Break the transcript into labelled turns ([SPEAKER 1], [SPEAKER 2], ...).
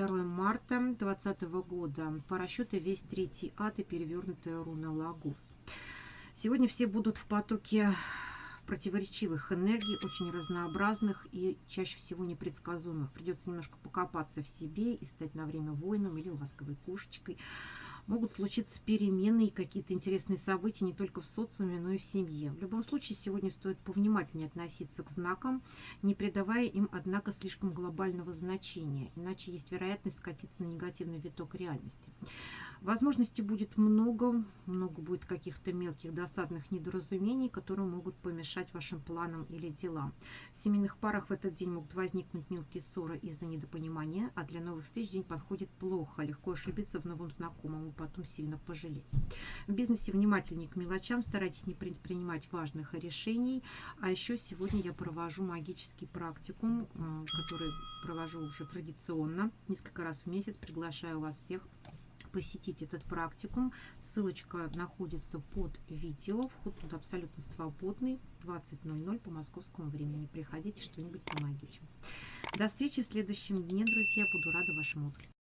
[SPEAKER 1] 22 марта 2020 года. По расчету весь третий ад и перевернутая руна Лагус. Сегодня все будут в потоке противоречивых энергий, очень разнообразных и чаще всего непредсказуемых. Придется немножко покопаться в себе и стать на время воином или ласковой кошечкой могут случиться перемены и какие-то интересные события не только в социуме, но и в семье. В любом случае, сегодня стоит повнимательнее относиться к знакам, не придавая им, однако, слишком глобального значения, иначе есть вероятность скатиться на негативный виток реальности. Возможностей будет много, много будет каких-то мелких досадных недоразумений, которые могут помешать вашим планам или делам. В семейных парах в этот день могут возникнуть мелкие ссоры из-за недопонимания, а для новых встреч день подходит плохо, легко ошибиться в новом знакомом потом сильно пожалеть. В бизнесе внимательнее к мелочам, старайтесь не принимать важных решений. А еще сегодня я провожу магический практикум, э, который провожу уже традиционно, несколько раз в месяц. Приглашаю вас всех посетить этот практикум. Ссылочка находится под видео. Вход тут абсолютно свободный. 20.00 по московскому времени. Приходите, что-нибудь помогите. До встречи в следующем дне, друзья. Буду рада вашему отклику.